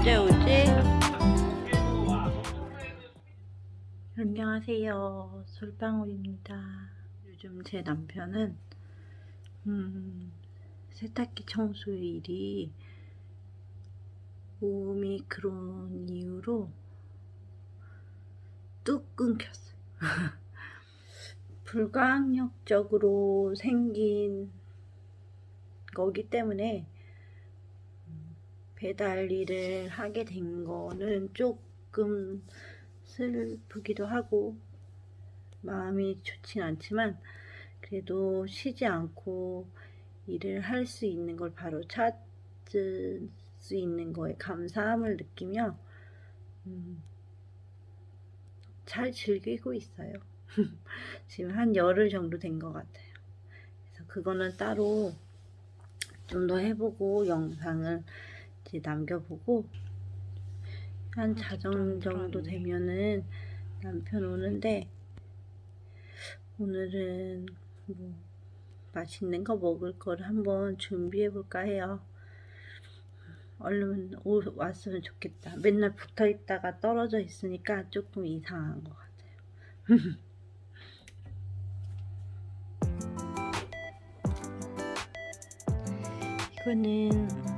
언제 오지? 안녕하세요. 솔방울입니다. 요즘 제 남편은 음, 세탁기 청소 일이 오미크론 이후로 뚝 끊겼어요. 불가항력적으로 생긴 거기 때문에 배달 일을 하게 된 거는 조금 슬프기도 하고 마음이 좋진 않지만 그래도 쉬지 않고 일을 할 수 있는 걸 바로 찾을 수 있는 거에 감사함을 느끼며 음, 잘 즐기고 있어요. 지금 한 열흘 정도 된 것 같아요. 그래서 그거는 따로 좀 더 해보고 영상을 남겨보고 한 자정 정도 되면은 남편 오는데 오늘은 뭐 맛있는 거 먹을 거를 한번 준비해 볼까 해요. 얼른 오, 왔으면 좋겠다. 맨날 붙어 있다가 떨어져 있으니까 조금 이상한 것 같아요. 이거는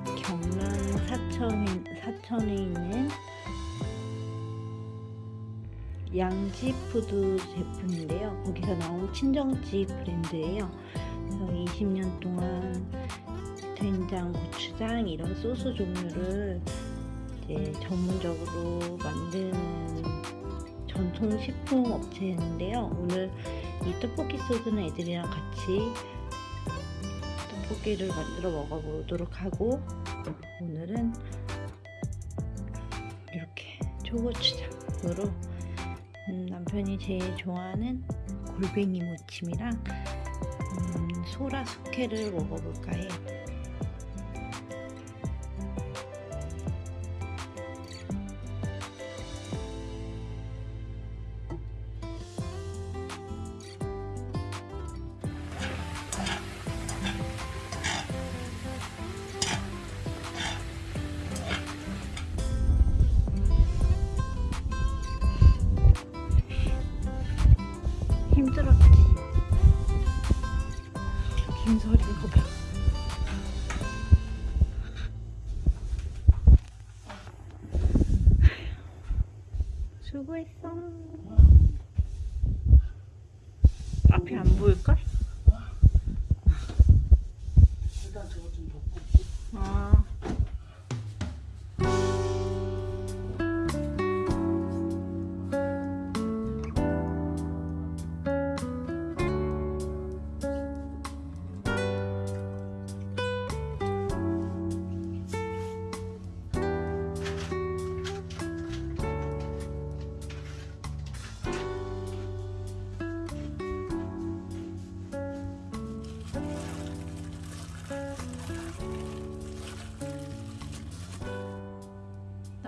사천에, 사천에 있는 양지푸드 제품인데요. 거기서 나온 친정집 브랜드예요. 그래서 20년 동안 된장, 고추장 이런 소스 종류를 이제 전문적으로 만드는 전통 식품 업체인데요. 오늘 이 떡볶이 소스는 애들이랑 같이 떡볶이를 만들어 먹어보도록 하고 오늘은 이렇게 초고추장으로 음, 남편이 제일 좋아하는 골뱅이 무침이랑 음, 소라 숙회를 먹어볼까 해요. 수고했어. 앞이 안 보일걸? 일단 저거 좀 덮고 아.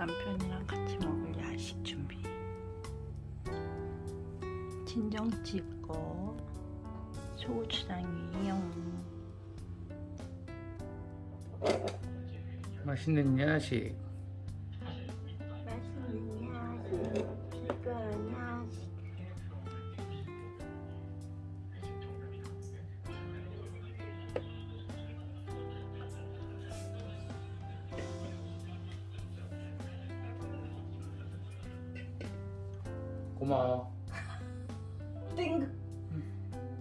남편이랑 같이 먹을 야식 준비. 친정집 거 소고추장이에요. 맛있는 야식 맛있는 야식, 고마워 땡.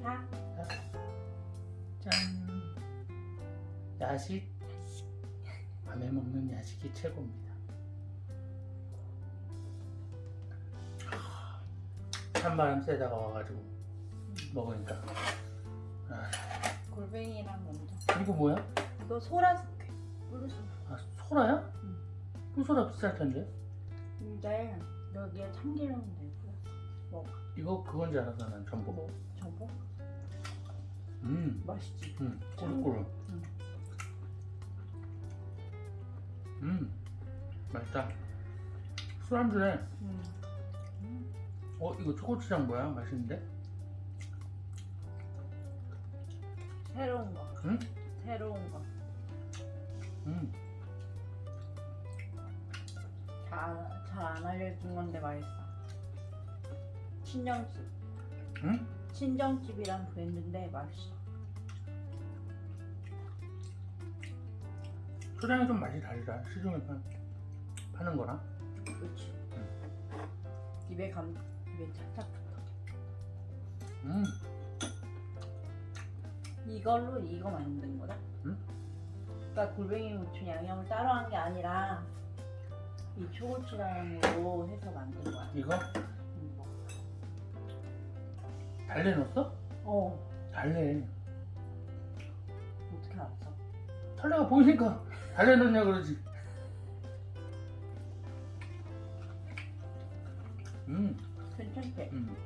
자, 짠 야식 밤에 먹는 야식이 최고입니다 찬바람 쐬다가 와가지고 먹으니까 아, 골뱅이랑 먼저. 이거 뭐야? 이거 소라 숙회. 아 소라야? 응. 꿀소라 비쌀 텐데 근데 여기에 참기름 내고 먹어. 이거 그건 줄 알았어 난 전복 뭐? 전복? 음, 맛있지. 음, 꾸룩꾸룩 응. 음, 맛있다 술안주네 음. 어 이거 초고추장 뭐야? 맛있는데? 새로운 거. 응? 새로운 거. 음. 잘안 알려준 건데 맛있어. 친정집. 응? 친정집이란 브랜드인데 맛있어. 초장이 좀 맛이 다르다. 시중에 파, 파는 거랑. 그렇지. 입에 감 입에 착착 붙어. 음. 이걸로 이거 만든 거다. 응? 그러니까 골뱅이 무침 양념을 따로 한 게 아니라 이 초고추장으로 해서 만든 거야. 이거. 달래 넣었어? 어. 달래. 어떻게 알았어? 달래가 보이니까 달래 넣냐 그러지. 음. 괜찮지? 음.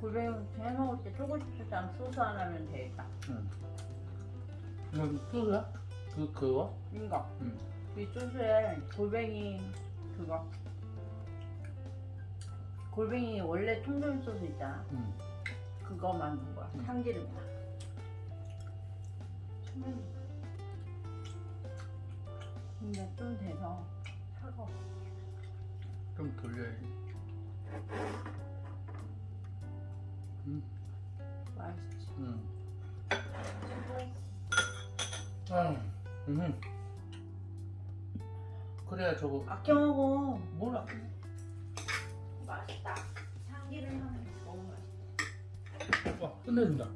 골뱅이 무침 해 먹을 때 초고추장 소스 하나면 되겠다. 음. 이거 소스야? 그 그거? 이거. 음. 이 소스에 골뱅이 그거. 골뱅이 원래 통조림 소스 있잖아. 음. 그거 만든 거야. 음. 참기름이야. 참. 근데 좀 돼서 차가워. 좀 돌려야지. 음. 맛있지. 음. 아. 음. 그래야 저거 아껴 먹어. 뭘 아껴? 맛있다. 참기름 맛있다. 와 끝내준다.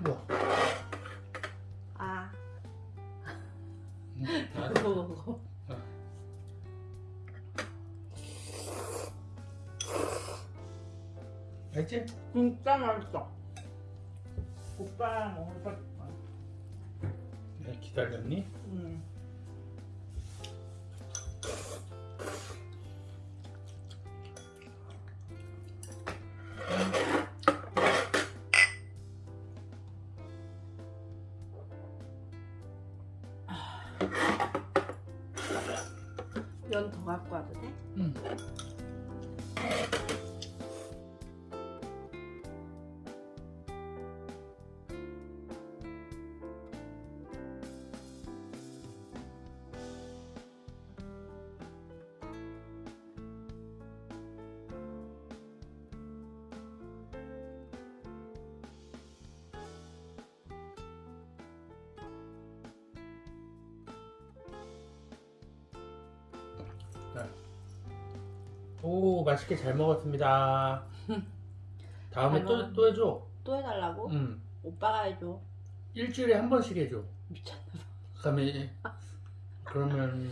뭐야? 아, 음, 아, 그거 먹어. 알지? 진짜 맛있어. 오빠랑 네, 기다렸니? 음. 연더 갖고 와도 돼? 응. 오 맛있게 잘 먹었습니다. 다음에 잘 또. 또 해줘. 또 해달라고? 응. 오빠가 해줘. 일주일에 한 번씩 해줘. 미쳤나 봐. 그다음에 그러면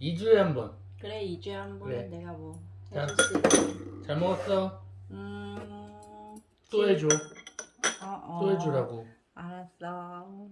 2주에 한 번. 그래 2주에 한 번 그래. 내가 뭐 자. 해줄 수 있지. 잘 먹었어. 음... 또 해줘. 어, 어. 또 해주라고. 알았어.